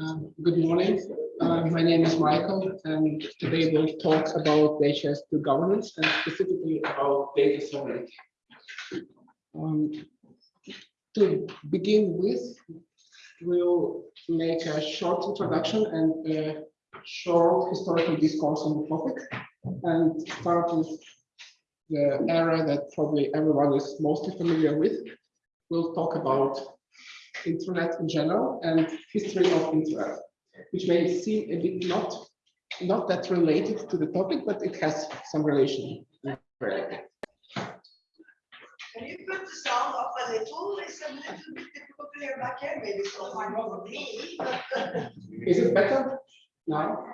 Um, good morning. Uh, my name is Michael, and today we'll talk about DHIS2 governance and specifically about data sovereignty. Um, to begin with, we'll make a short introduction and a short historical discourse on the topic, and start with the era that probably everyone is mostly familiar with. We'll talk about internet in general and history of internet, which may seem a bit not not that related to the topic, but it has some relation. Can you put the sound up a little? It's a little bit difficult to hear back here. Maybe it's not my problem. me, Is it better now?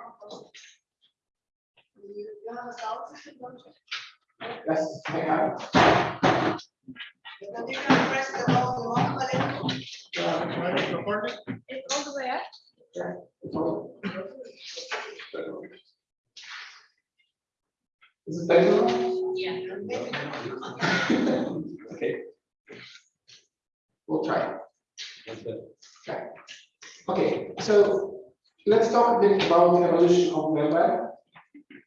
You have a sound system, don't you? Yes, I have. You press the up a little. It's all the way up. It's Is it better? Yeah. Okay. We'll try. Okay. Okay, so let's talk a bit about the evolution of the web.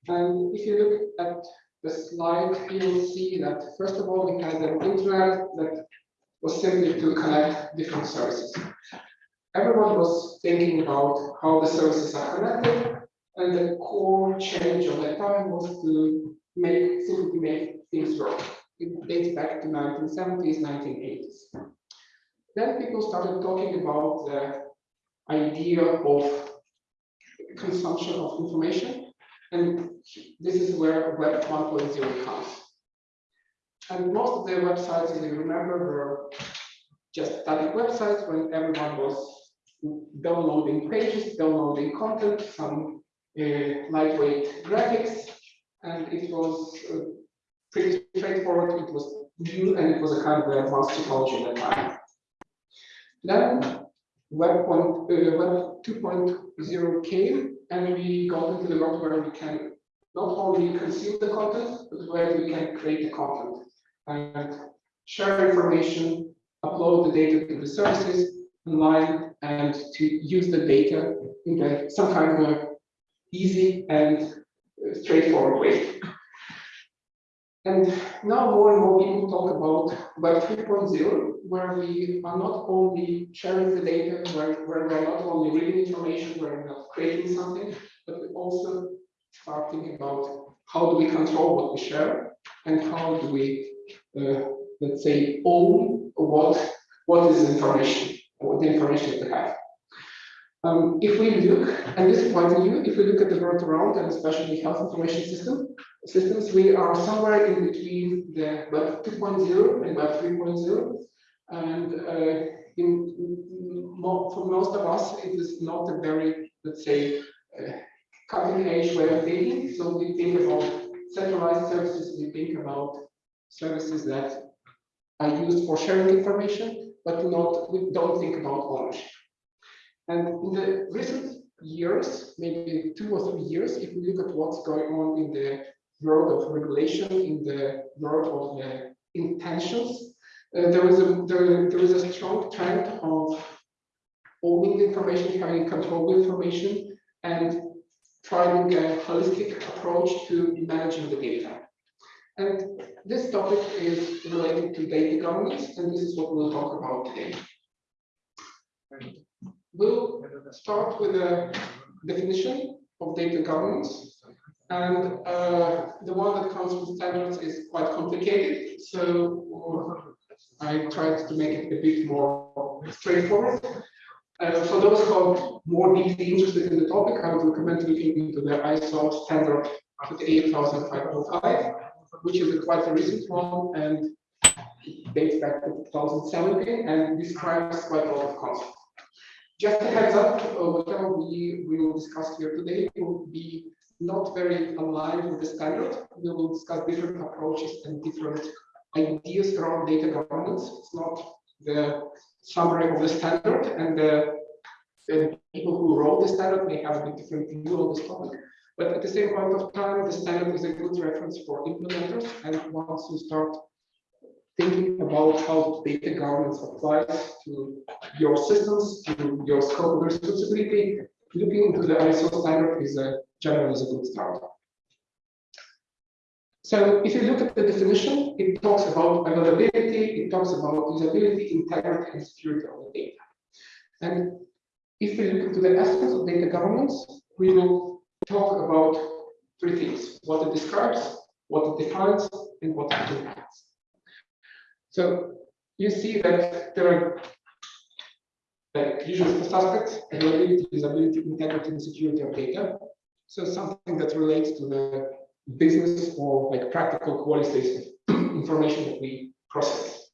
And if you look at the slide, you will see that first of all, we had an internet that was simply to connect different services. Everyone was thinking about how the services are connected, and the core change of that time was to make simply make things work. It dates back to 1970s, 1980s. Then people started talking about the idea of consumption of information, and this is where Web 1.0 comes. And most of the websites, if you remember, were just static websites when everyone was downloading pages, downloading content, some uh, lightweight graphics, and it was uh, pretty straightforward. It was new and it was a kind of advanced technology at the time. Then Web, uh, Web 2.0 came and we got into the world where we can not only consume the content, but where we can create the content and share information, upload the data to the services online, and to use the data in some kind of easy and uh, straightforward way. And now more and more people talk about Web 3.0, where we are not only sharing the data, where, where we're not only reading information, where we're not creating something, but we also start thinking about how do we control what we share and how do we, uh, let's say, own what, what is information, what the information we have. Um, if we look, and this is quite new, if we look at the world around, and especially health information system, systems, we are somewhere in between the Web 2.0 and Web 3.0. And uh, in, for most of us, it is not a very, let's say, uh, cutting edge way of thinking. So we think about centralized services, we think about services that are used for sharing information, but not we don't think about ownership. And in the recent years, maybe two or three years, if we look at what's going on in the world of regulation, in the world of the intentions, uh, there is a there, there is a strong trend of owning information, having control of information, and trying a holistic approach to managing the data. And this topic is related to data governance, and this is what we'll talk about today. We'll start with a definition of data governance. And uh, the one that comes with standards is quite complicated. So I tried to make it a bit more straightforward. Uh, for those who are more deeply interested in the topic, I would recommend looking into the ISO standard 28505, which is a quite a recent one and dates back to 2017 and describes quite a lot of concepts. Just a heads up, uh, whatever we, will discuss here today will be not very aligned with the standard. We will discuss different approaches and different ideas around data governance. It's not the summary of the standard, and the, the people who wrote the standard may have a different view on this topic. But at the same point of time, the standard is a good reference for implementers. And once you start thinking about how data governance applies to your systems, to your scope of responsibility, looking into the ISO standard is a generally is a good start. So if you look at the definition, it talks about availability, it talks about usability, integrity, and security of the data. And if we look into the aspects of data governance, we will talk about three things, what it describes, what it defines, and what it impacts. So you see that there are like usual suspects, availability, usability, integrity, and security of data. So something that relates to the business or like practical qualities of information that we process.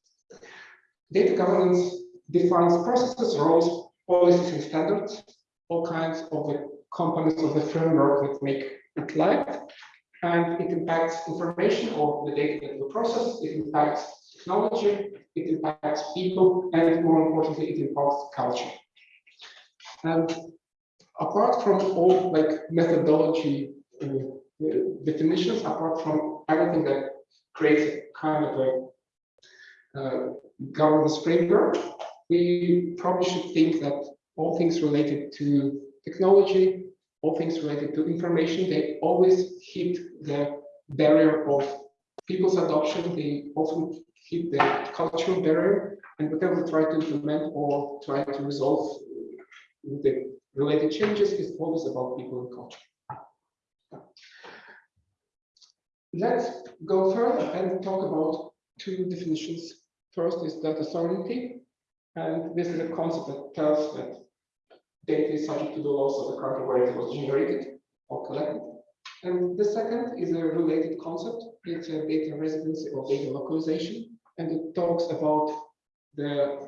Data governance defines processes, roles, policies, and standards, all kinds of the components of the framework that make it live. And it impacts information or the data that we process, it impacts technology, it impacts people, and more importantly, it impacts culture. And apart from all like methodology uh, definitions, apart from everything that creates kind of a uh, governance framework, we probably should think that all things related to technology, all things related to information, they always hit the barrier of people's adoption. They often hit the cultural barrier, and whatever we try to implement or try to resolve the related changes is always about people and culture. Let's go further and talk about two definitions. First is data sovereignty, and this is a concept that tells that data is subject to the laws of the country where it was generated or collected. And the second is a related concept. It's a data residency or data localization, and it talks about the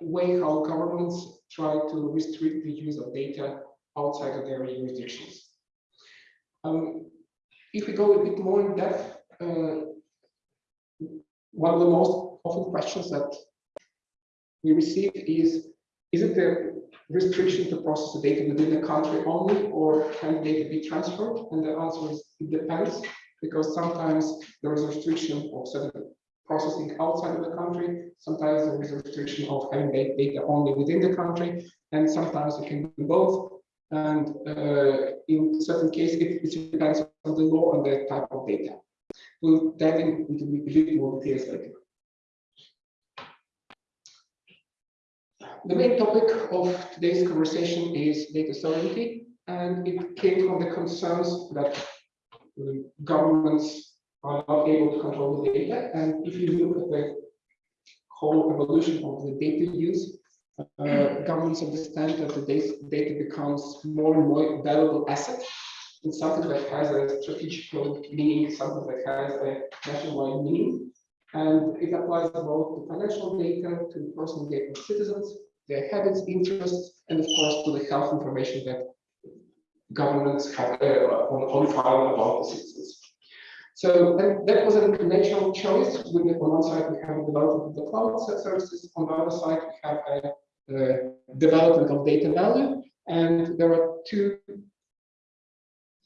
way how governments try to restrict the use of data outside of their jurisdictions. Um, if we go a bit more in depth, uh, one of the most often questions that we receive is, is it a restriction to process the data within the country only, or can data be transferred? And the answer is, it depends, because sometimes there is a restriction of certain processing outside of the country. Sometimes there is a restriction of having data only within the country, and sometimes it can be both. And uh, in certain cases, it, it, depends on the law and the type of data. We'll dive into a bit more details later. The main topic of today's conversation is data sovereignty, and it came from the concerns that governments are not able to control the data. And if you look at the whole evolution of the data use, uh, governments understand that the data becomes more and more valuable asset and something that has a strategic meaning, something that has a nationwide meaning. And it applies both to financial data, to personal data of citizens, their habits, interests, and of course to the health information that governments have uh, on, on file about the citizens. So that, that was a natural choice. With, on one side, we have the development of the cloud services. On the other side, we have a uh, development of data value. And there are two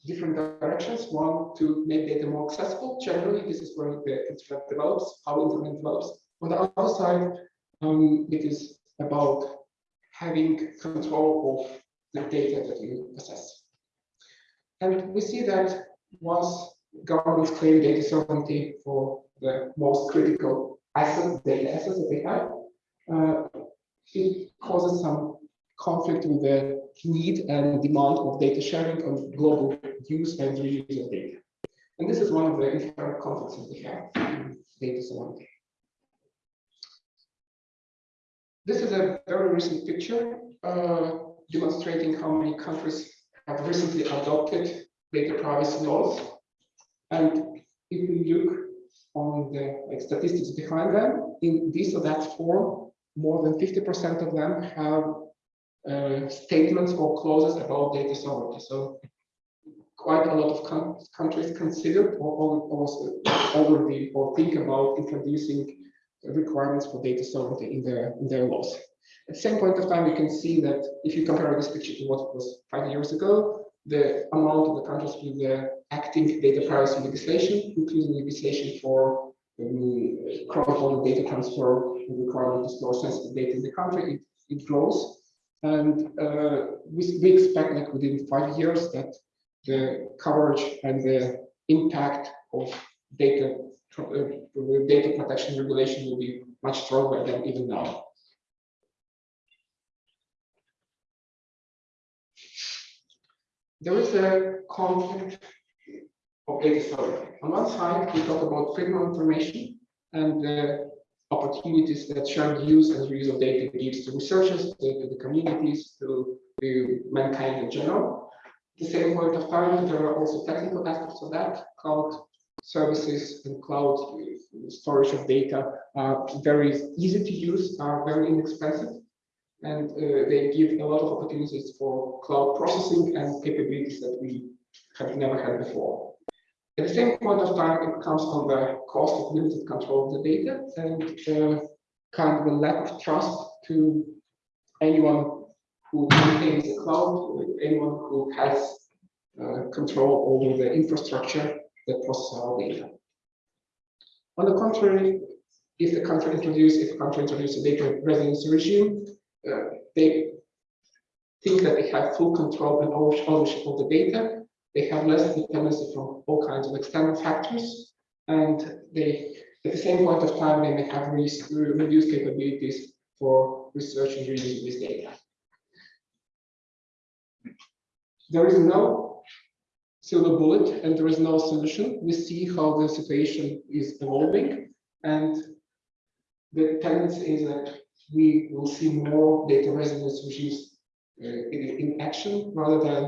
different directions. One, to make data more accessible. Generally, this is where the internet develops, how internet develops. On the other side, um, it is about having control of the data that you possess. And we see that once governments claim data sovereignty for the most critical assets, data assets that they have, uh, it causes some conflict with the need and demand of data sharing on global use and reuse of data. And this is one of the inherent conflicts that we have in data sovereignty. This is a very recent picture uh, demonstrating how many countries have recently adopted data privacy laws. And if we look on the like, statistics behind them, in this or that form, more than 50% of them have uh, statements or clauses about data sovereignty. So quite a lot of countries consider or already or think about introducing requirements for data sovereignty in their in their laws. At the same point of time, you can see that if you compare this picture to what was five years ago, the amount of the countries with the acting data privacy legislation, including legislation for um, cross-border data transfer, the requirement to store sensitive data in the country, it, it grows. And uh, we, we expect like within five years that the coverage and the impact of data, Uh, data protection regulation will be much stronger than even now. There is a conflict of data sovereignty. On one side, we talk about freedom of information and the opportunities that shared use and reuse of data gives to researchers, to, the communities, to, mankind in general. At the same point of time, there are also technical aspects of that. Cloud services and cloud storage of data are very easy to use, are very inexpensive, and uh, they give a lot of opportunities for cloud processing and capabilities that we have never had before. At the same point of time, it comes on the cost of limited control of the data and uh, kind of a lack of trust to anyone who maintains the cloud, anyone who has uh, control over the infrastructure that processes our data. On the contrary, if the country introduces, if a country introduces a data residency regime, uh, they think that they have full control and ownership of the data, they have less dependency from all kinds of external factors, and they, at the same point of time, they may have re reduced capabilities for research and reusing this data. There is no silver bullet and there is no solution. We see how the situation is evolving, and the tendency is that we will see more data residence regimes uh, in, in action rather than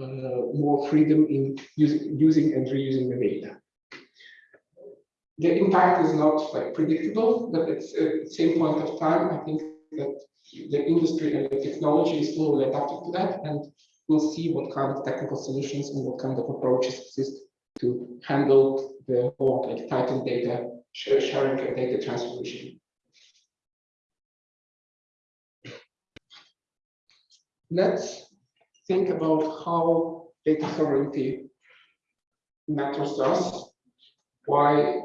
uh, more freedom in using, using and reusing the data. The impact is not like predictable, but at the same point of time, I think that the industry and the technology is slowly adapting to that, and we'll see what kind of technical solutions and what kind of approaches exist to handle the whole like tightened data sharing and data transformation. Let's think about how data sovereignty matters to us. Why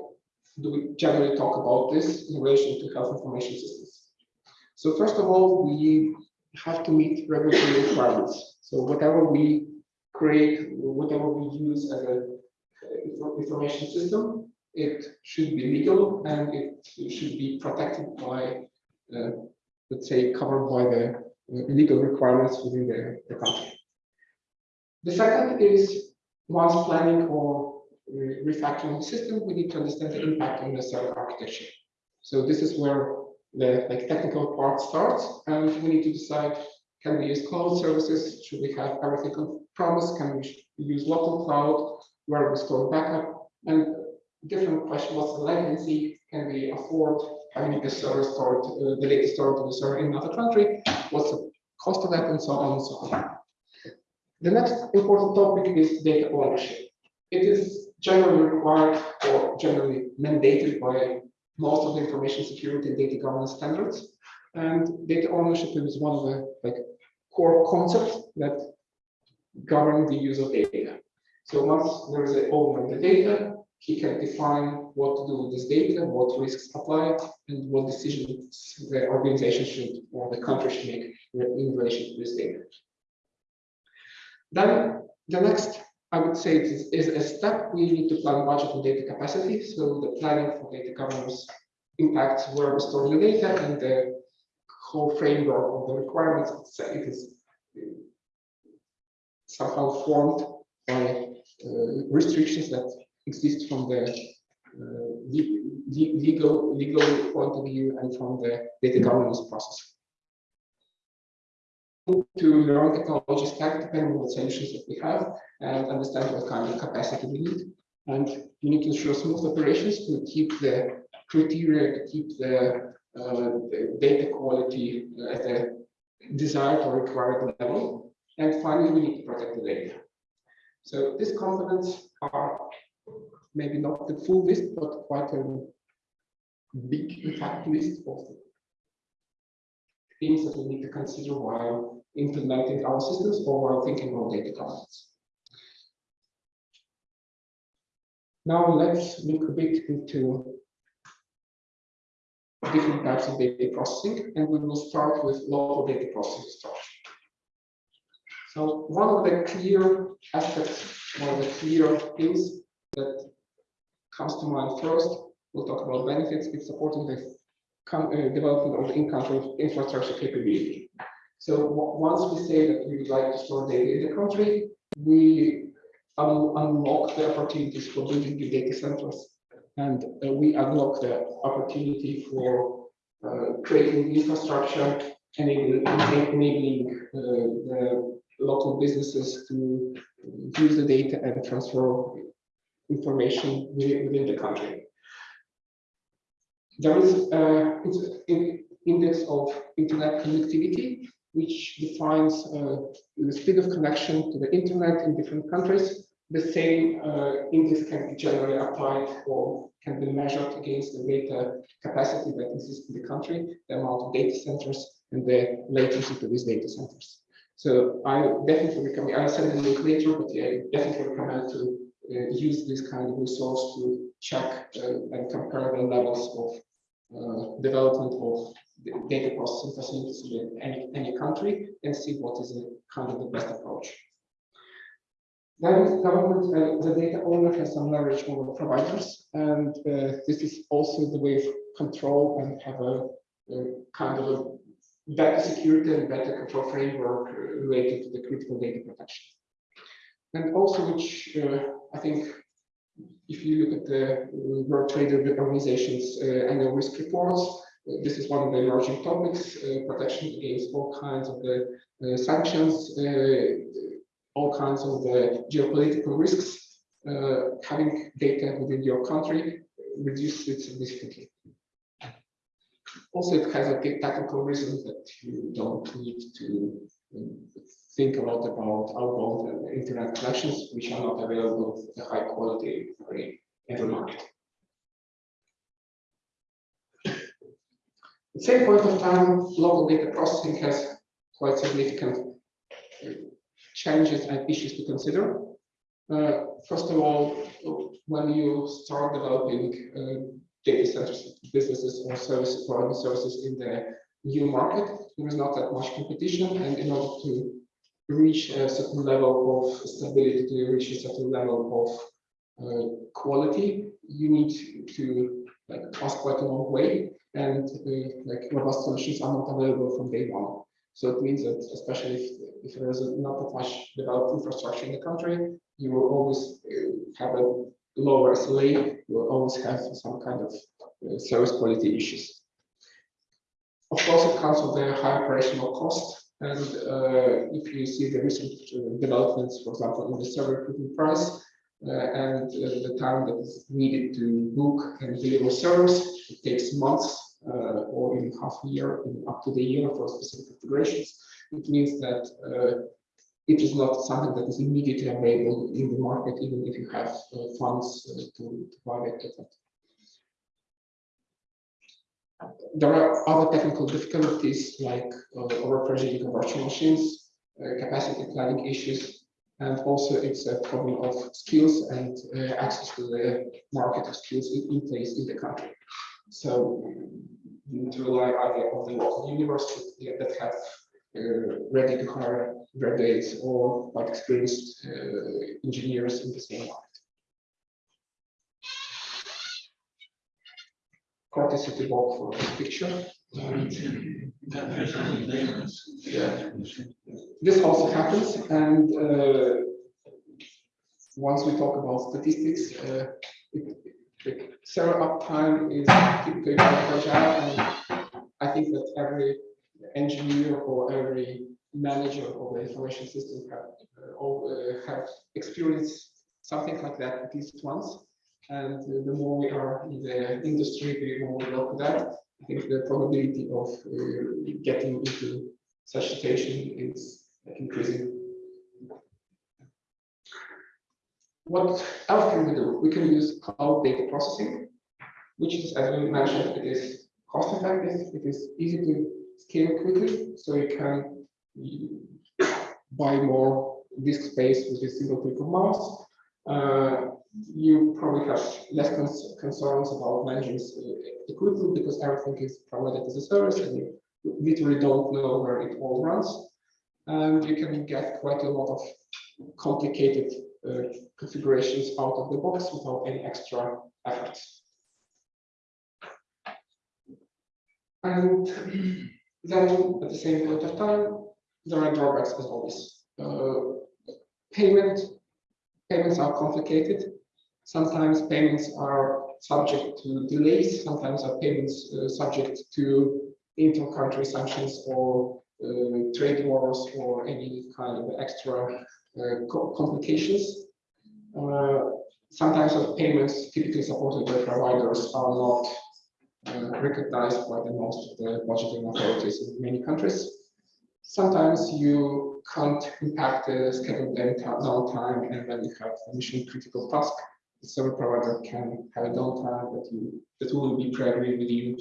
do we generally talk about this in relation to health information systems? So first of all, we have to meet regulatory requirements. So whatever we create, whatever we use as a information system, it should be legal and it should be protected by, uh, let's say, covered by the legal requirements within the, the country. The second is once planning or refactoring system, we need to understand the impact on the server architecture. So this is where the like technical part starts, and we need to decide: can we use cloud services? Should we have everything on premise? Can we use local cloud? Where we store backup? And different question: what's the latency? Can we afford having the server stored, uh, the latest stored on the server in another country? What's the cost of that, and so on and so on. The next important topic is data ownership. It is generally required or generally mandated by most of the information security and data governance standards. And data ownership is one of the like core concepts that govern the use of data. So once there is an owner of the data, he can define what to do with this data, what risks apply, and what decisions the organization should or the country should make in relation to this data. Then the next, I would say, is, is a step we need to plan budget and data capacity. So the planning for data governance impacts where we store the data and the whole framework of the requirements. It is somehow formed by uh, restrictions that exist from the uh, legal legal point of view and from the data governance process to learn technology stack depending on the solutions that we have and understand what kind of capacity we need. And you need to ensure smooth operations to keep the criteria, to keep uh, the Uh, data quality uh, at the desired or required level. And finally, we need to protect the data. So these components are maybe not the full list, but quite a big, in fact, list of things that we need to consider while implementing our systems or while thinking about data governance. Now let's look a bit into different types of data processing, and we will start with local data processing structure. So one of the clear aspects, one of the clear things that comes to mind first, we'll talk about benefits, it's supporting the uh, development of in-country infrastructure capability. So once we say that we would like to store data in the country, we un- unlock the opportunities for building new data centers and uh, we unlock the opportunity for uh, creating infrastructure, enabling, enabling uh, the local businesses to use the data and transfer information within, the country. There is uh, an index of internet connectivity, which defines uh, the speed of connection to the internet in different countries the same uh, index can be generally applied or can be measured against the data capacity that exists in the country, the amount of data centers, and the latency to these data centers. So I definitely recommend, I'll send a link later, but yeah, I definitely recommend to uh, use this kind of resource to check uh, and compare the levels of uh, development of data processing facilities in any, any country and see what is the kind of the best approach. Then government, uh, the data owner has some leverage over providers, and uh, this is also the way of control and have a, a kind of a better security and better control framework uh, related to the critical data protection. And also, which uh, I think, if you look at the World Trade Organization's uh, annual risk reports, this is one of the emerging topics: protection against all kinds of the sanctions all kinds of the geopolitical risks, uh, having data within your country reduces it significantly. Also, it has a technical reason that you don't need to um, think a lot about outbound internet connections, which are not available at a high quality for every market. At the same point of time, local data processing has quite significant challenges and issues to consider. Uh, first of all, when you start developing uh, data centers, businesses or services, providing services in the new market, there is not that much competition, and in order to reach a certain level of stability, to reach a certain level of uh, quality, you need to like pass quite a long way, and uh, like robust solutions are not available from day one. So it means that especially if, if there is not that much developed infrastructure in the country, you will always uh, have a lower SLA, you will always have some kind of uh, service quality issues. Of course, it comes with a high operational cost. And uh, if you see the recent uh, developments, for example, in the server equipment price, uh, and uh, the time that is needed to book and deliver servers, it takes months or in half a year, up to the year for specific configurations. It means that uh, it is not something that is immediately available in the market, even if you have uh, funds to, to buy it. There are other technical difficulties like uh, overprovisioning of virtual machines, uh, capacity planning issues, and also it's a problem of skills and uh, access to the market of skills in, in place in the country. So you need to rely either on the local university that have uh, ready to hire graduates or quite experienced uh, engineers in the same market. City walk for this picture. Yeah. This also happens, and uh, once we talk about statistics, uh, it, the server uptime is typically fragile, and I think that every engineer or every manager of the information system have, uh, uh, have experienced something like that at least once. And the more we are in the industry, the more we know that. I think the probability of uh, getting into such situation is increasing What else can we do? We can use cloud data processing, which is, as we mentioned, it is cost effective, it is easy to scale quickly, so you can buy more disk space with a single click of mouse. Uh, you probably have less cons- concerns about managing uh, equipment because everything is provided as a service and you literally don't know where it all runs. And you can get quite a lot of complicated configurations out of the box without any extra effort. And then at the same point of time, there are drawbacks as always. Uh, payment, payments are complicated. Sometimes payments are subject to delays, sometimes are payments uh, subject to inter-country sanctions or uh, trade wars or any kind of extra uh, co- complications. Uh, Sometimes of payments typically supported by providers are not uh, recognized by the most of the budgeting authorities in many countries. Sometimes you can't impact the scheduled down- downtime and then you have a mission critical task. The service provider can have a downtime that you, that will be pre-agreed with you.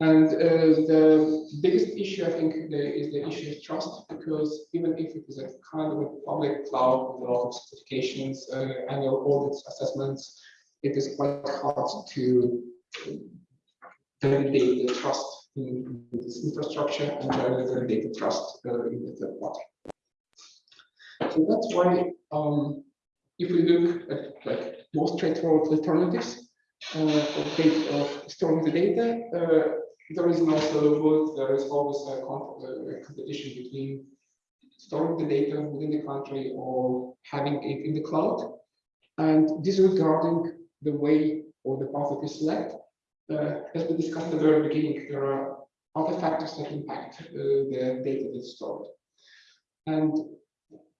And uh, the biggest issue, I think, is the issue of trust, because even if it is a kind of a public cloud with a lot of certifications, uh, annual audits, assessments, it is quite hard to validate the trust in this infrastructure and validate the trust uh, in the third party. So that's why, um, if we look at like more straightforward alternatives, uh, of of storing the data, uh, there is no bullet, there is always a competition between storing the data within the country or having it in the cloud. And disregarding the way or the path that you select, uh, as we discussed at the very beginning, there are other factors that impact uh, the data that's stored. And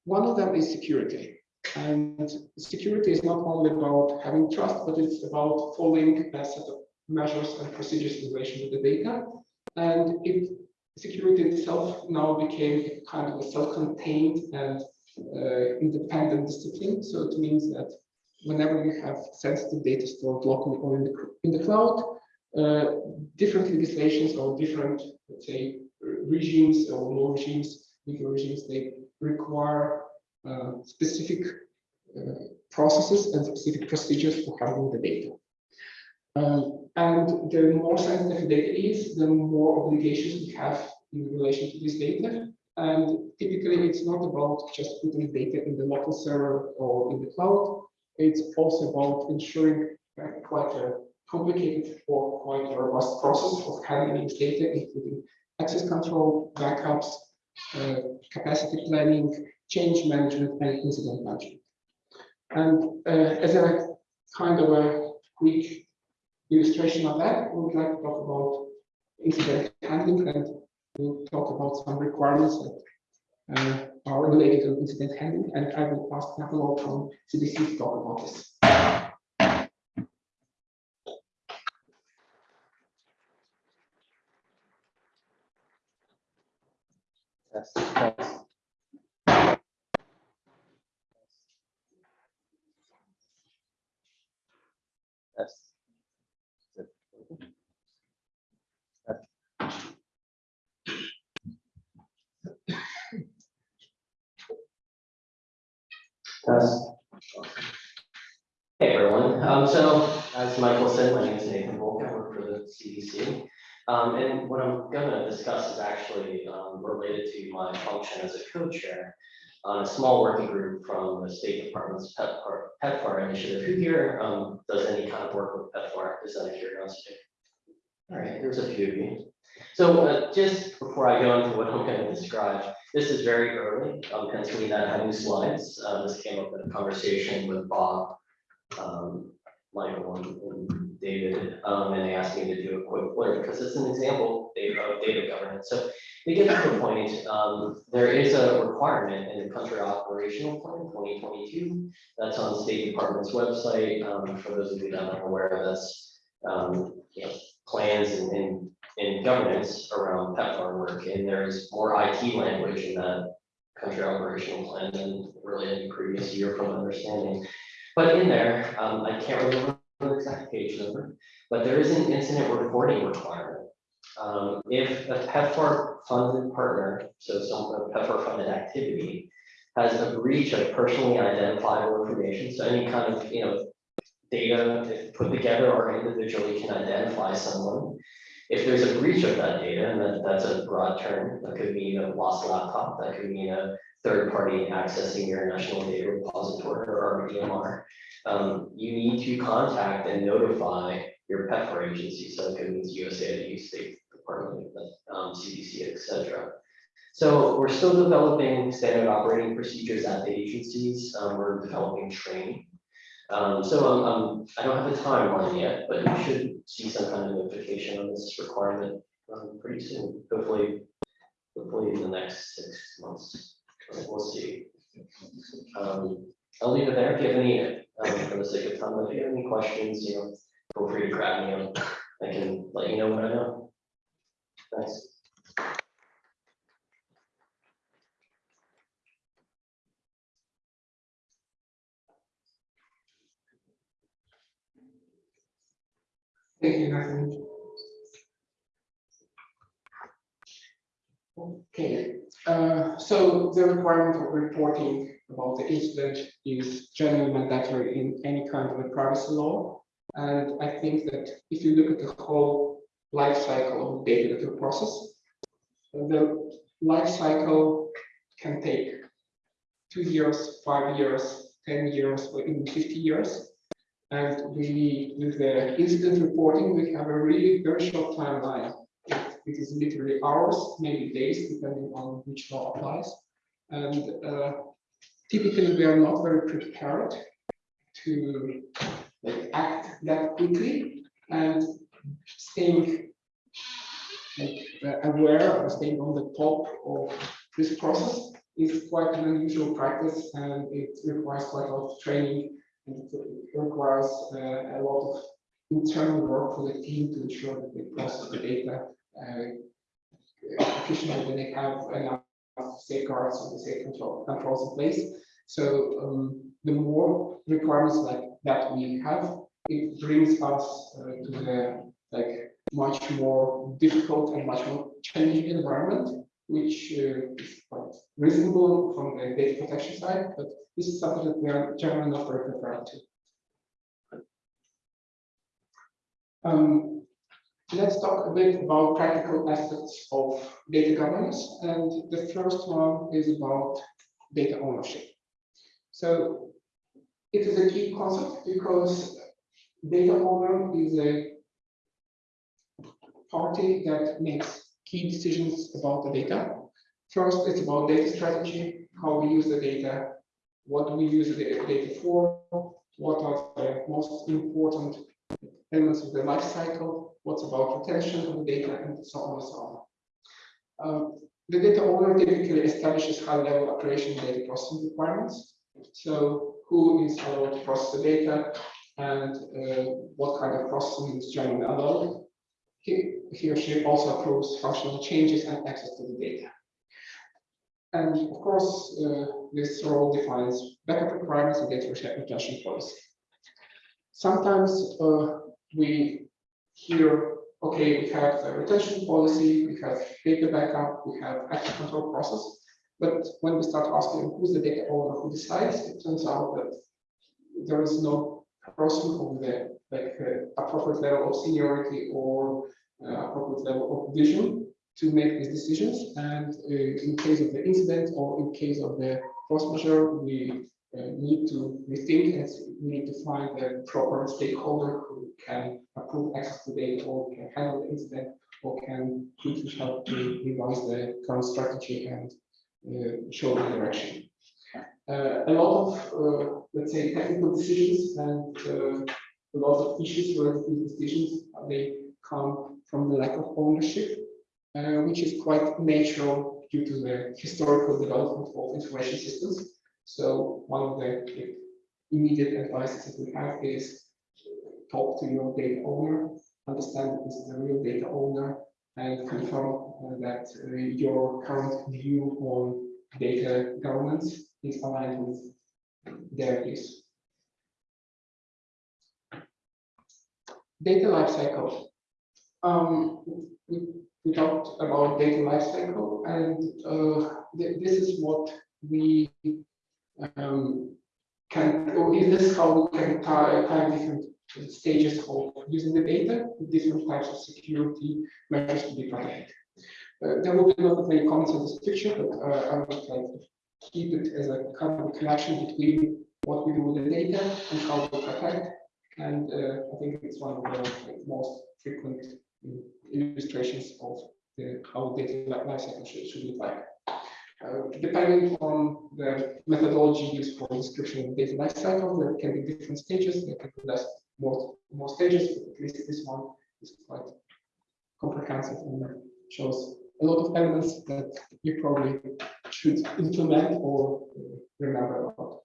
one of them is security. And security is not only about having trust, but it's about following a set of measures and procedures in relation to the data. And it, security itself now became kind of a self-contained and uh, independent discipline. So it means that whenever you have sensitive data stored locally or in the, in the cloud, uh, different legislations or different, let's say, regimes or law regimes, legal regimes, they require uh, specific uh, processes and specific procedures for handling the data. Um, and the more scientific data is, the more obligations we have in relation to this data. And typically, it's not about just putting data in the local server or in the cloud. It's also about ensuring quite a complicated or quite a robust process of handling data, including access control, backups, uh, capacity planning, change management, and incident management. And uh, as a kind of a quick illustration of that, we would like to talk about incident handling and we'll talk about some requirements that uh, are related to incident handling. And I will ask Nathaniel from CDC to talk about this. Yes, thanks. Yes. Is it- Yes. Hey, everyone. Um, so as Michael said, my name is Nathan Volk. I work for the CDC. Um, and what I'm gonna discuss is actually, um, related to my function as a co-chair on a small working group from the State Department's PEPFAR, PEPFAR initiative. Who here, um, does any kind of work with PEPFAR? Just out of curiosity. All right, there's a few of you. So, uh, just before I go into what I'm gonna describe, this is very early, hence we not having slides. Uh, this came up in a conversation with Bob, um, Michael and- and David, um, and they asked me to do a quick blurb because it's an example of data governance. So to get to the point, um, there is a requirement in the country operational plan twenty twenty-two. That's on the State Department's website. Um, for those of you that aren't aware, that's, um, you know, plans and, and, and governance around PEPFAR work. And there's more IT language in that country operational plan than really any previous year from understanding. But in there, um, I can't remember the exact page number, but there is an incident reporting requirement. Um, if a PEPFAR funded partner, so some PEPFAR funded activity, has a breach of personally identifiable information, so any kind of, you know, data put together or individually can identify someone. If there's a breach of that data, and that, that's a broad term, that could mean a lost laptop, that could mean a third party accessing your national data repository or EMR. Um, you need to contact and notify your PEPFAR agency, so it could mean USAID, State Department, um, CDC, et cetera. So we're still developing standard operating procedures at the agencies, um, we're developing training. Um, so I'm, I'm, don't have a timeline yet, but you should see some kind of notification on this requirement, um, pretty soon, hopefully. Hopefully in the next six months, we'll see. Um, I'll leave it there, if you have any, um, for the sake of time, if you have any questions, you know, feel free to grab me, um, I can let you know what I know. Thanks. Thank you. Okay, uh, so the requirement of reporting about the incident is generally mandatory in any kind of a privacy law. And I think that if you look at the whole life cycle of data that you process, the life cycle can take two years, five years, ten years, or even fifty years. And we, with the incident reporting, we have a really very short timeline. It is literally hours, maybe days, depending on which law applies. And uh, typically, we are not very prepared to like, act that quickly and staying like, uh, aware or staying on the top of this process is quite an unusual practice and it requires quite a lot of training it requires uh, a lot of internal work for the team to ensure that they process the data uh, efficiently when they have enough safeguards and the safe control controls in place. So um, the more requirements like that we have, it brings us uh, to the like much more difficult and much more challenging environment, which uh, is quite reasonable from the data protection side, but this is something that we are generally not very prepared to. Um, let's talk a bit about practical aspects of data governance, and the first one is about data ownership. So it is a key concept because data owner is a party that makes key decisions about the data. First, it's about data strategy, how we use the data, what do we use the data for, what are the most important elements of the life cycle, what's about retention of the data, and so on and so on. Um, the data owner typically establishes high-level operation data processing requirements. So who is allowed to process the data and uh, what kind of processing is generally allowed. He, he or she also approves functional changes and access to the data. And of course, uh, this role defines backup requirements and data retention policy. Sometimes uh, we hear, okay, we have a retention policy, we have data backup, we have access control process. But when we start asking who's the data owner who decides, it turns out that there is no person over the like uh, appropriate level of seniority or uh, appropriate level of vision to make these decisions. And uh, in case of the incident or in case of the force majeure, we need to rethink and we need to find the proper stakeholder who can approve access to data or can handle the incident or can quickly help to revise the current strategy and uh, show the direction. Uh, a lot of, uh, let's say, technical decisions and a lot of issues to these decisions, they come from the lack of ownership, uh, which is quite natural due to the historical development of information systems. So one of the immediate advices that we have is talk to your data owner, understand that this is a real data owner, and confirm uh, that uh, your current view on data governance is aligned with their views. Data lifecycle. Um, we, we talked about data lifecycle, and uh, th this is what we um, can, or is this how we can tie, tie different stages of using the data, with different types of security measures to be protected. Uh, there will be not many comments on this picture, but uh, I would like to keep it as a kind of connection between what we do with the data and how we protect. And uh, I think it's one of the most frequent illustrations of the, how data li- lifecycle should, should look like. Uh, depending on the methodology used for description of data lifecycle, there can be different stages, there can be less, more, more stages, but at least this one is quite comprehensive and shows a lot of elements that you probably should implement or uh, remember about.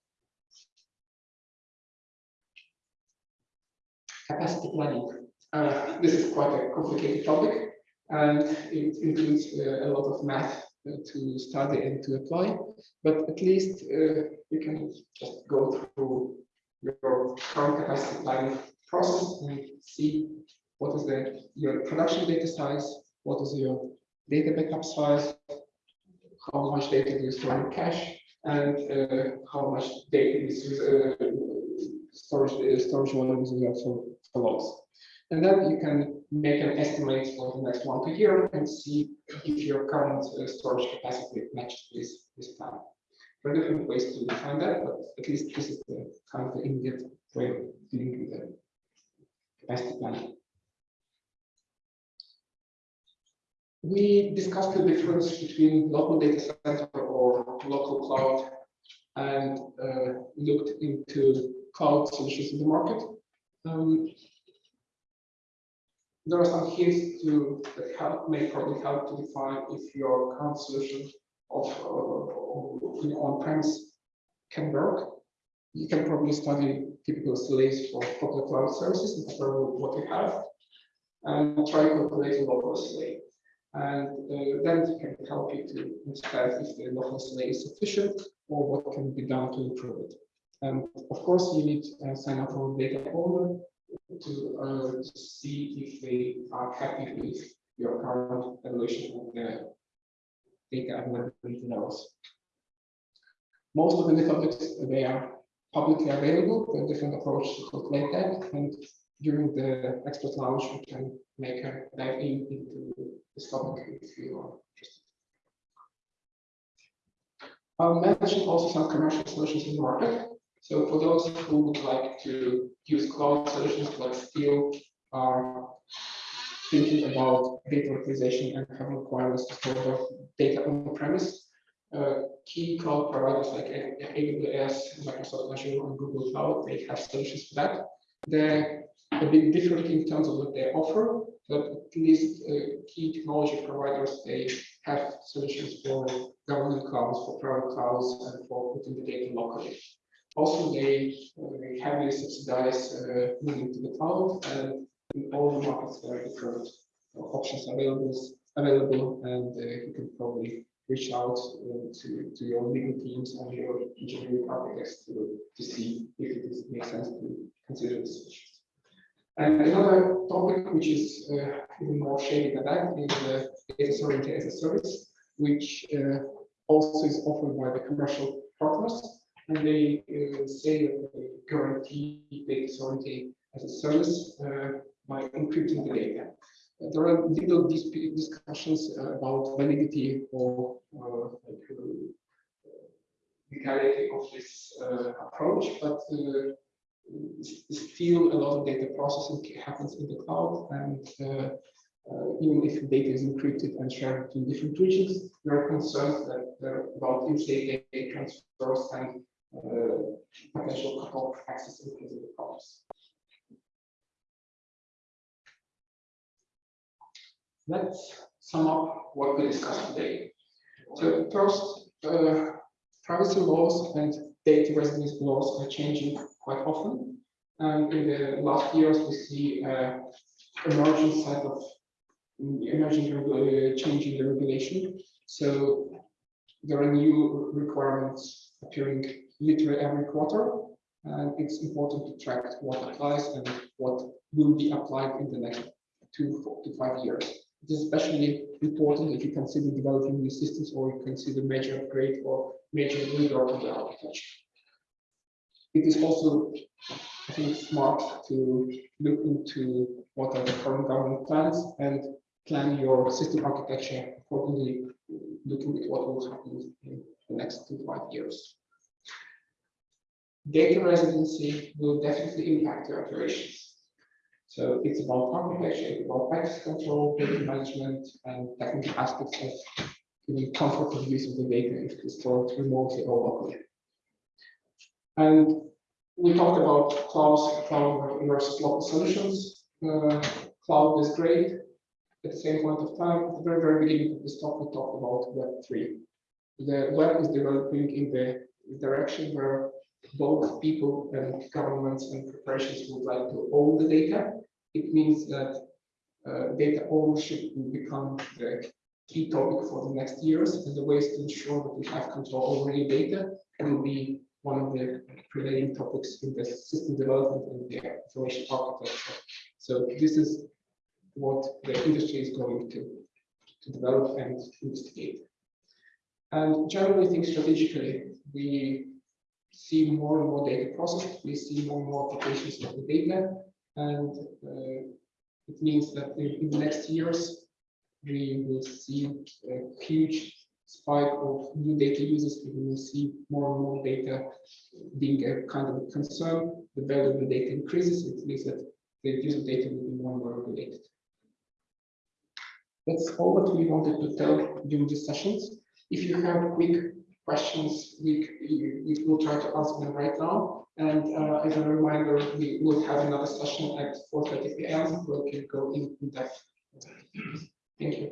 Capacity planning. Uh, this is quite a complicated topic and it includes uh, a lot of math to study and to apply, but at least uh, you can just go through your current capacity planning process and see what is the your production data size, what is your data backup size, how much data do you store in cache, and uh, how much data is uh, storage uh, storage volumes for, for logs. And then you can make an estimate for the next one two year and see if your current uh, storage capacity matches this this plan. There are different ways to define that, but at least this is the kind of the immediate way of dealing with the capacity planning. We discussed the difference between local data center or local cloud and uh, looked into cloud solutions in the market. Um, there are some hints to that help may probably help to define if your current solution of uh, on-premise can work. You can probably study typical SLAs for public cloud services and compare what you have, and try to calculating local SLA. And uh, then it can help you to understand if the local SLA is sufficient or what can be done to improve it. And of course, you need to uh, sign up for a data owner to, uh, to see if they are happy with your current evaluation of the data and availability levels. Most of the methods, they are publicly available, different approaches to calculate that, and during the expert launch, we can make a dive in into this topic if you are interested. I'll mention also some commercial solutions in the market. So for those who would like to use cloud solutions like Steel, are thinking about data localization and have requirements to store data on premise. Uh, key cloud providers like AWS, Microsoft Azure, and Google Cloud, they have solutions for that. They're a bit different in terms of what they offer, but at least uh, key technology providers, they have solutions for government clouds, for private clouds, and for putting the data locally. Also, they heavily subsidize uh, moving to the cloud, and in all the markets there are different uh, options available, available, and uh, you can probably reach out to, to your legal teams and your engineering architects to, to see if it is, makes sense to consider this. And another topic which is uh, even more shady than that is uh, data sovereignty as a service, which uh, also is offered by the commercial partners. And they uh, say that they guarantee data sovereignty as a service uh, by encrypting the data. Uh, there are little discussions about validity or uh, like, uh, legality of this uh, approach, but still a lot of data processing happens in the cloud and uh, even if data is encrypted and shared between different regions, there are concerns that about in-state data transfers and potential cut-off access in case of the problems. Let's sum up what we discussed today. So first, uh, privacy laws and data residency laws are changing quite often. And in the last years, we see uh, emerging set of emerging uh, change in the regulation. So there are new requirements appearing literally every quarter, and it's important to track what applies and what will be applied in the next two to five years. It is especially important if you consider developing new systems or you consider major upgrade or major rework of the architecture. It is also, I think, smart to look into what are the current government plans and plan your system architecture accordingly, looking at what will happen in the next two to five years. Data residency will definitely impact your operations. So it's about architecture, it's about access control, data management, and technical aspects of giving comfort of use of the data if it's stored remotely or locally. And we talked about cloud, cloud versus local solutions. Uh, cloud is great. At the same point of time, at the very, very beginning of this talk, we talked about Web three. The web is developing in the direction where both people and governments and corporations would like to own the data. It means that uh, data ownership will become the key topic for the next years, and the ways to ensure that we have control over your data will be one of the prevailing topics in the system development and the information architecture. So this is what the industry is going to, to develop and investigate. And generally, think strategically, we see more and more data processed, we see more and more applications of the data, and uh, it means that in, the next years, we will see a huge spike of new data users, we will see more and more data being a kind of a concern. The value of the data increases, it means that the use of data will be more and more regulated. That's all that we wanted to tell during these sessions. If you have quick questions, we, we, will try to answer them right now. And uh, as a reminder, we will have another session at 4.30 p.m. where we can go in depth. Thank you.